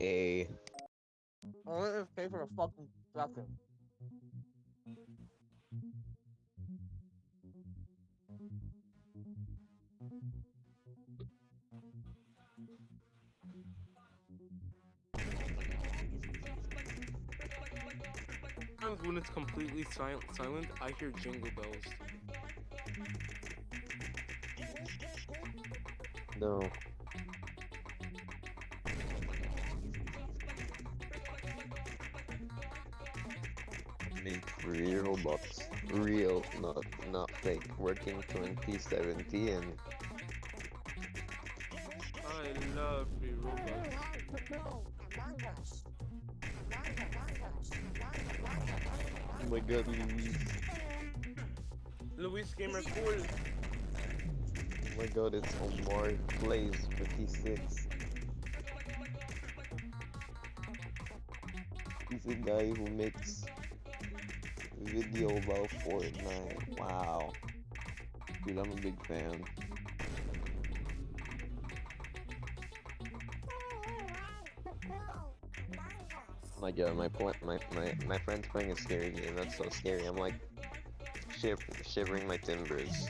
A. Only if pay for a fucking second. Sometimes when it's completely silent, silent, I hear jingle bells. No. Real robots. Real, not not fake. Working 2017. I love free robots. Oh my god, Luis. Luis Gamer Cool. Oh my god, it's Omar Plays 56. He's a guy who makes video about Fortnite. Wow. Dude, I'm a big fan. Oh my god, my my, my, my friend's playing a scary game. That's so scary. I'm like shiv shivering my timbers.